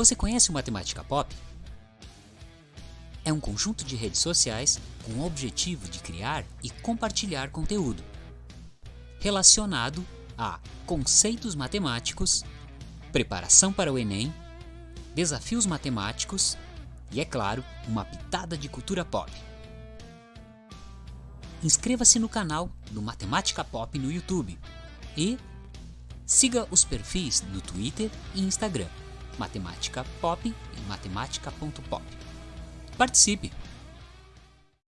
Você conhece o Matemática Pop? É um conjunto de redes sociais com o objetivo de criar e compartilhar conteúdo relacionado a conceitos matemáticos, preparação para o Enem, desafios matemáticos e, é claro, uma pitada de cultura pop. Inscreva-se no canal do Matemática Pop no YouTube e siga os perfis no Twitter e Instagram, Matemática Pop e matemática.pop. Participe!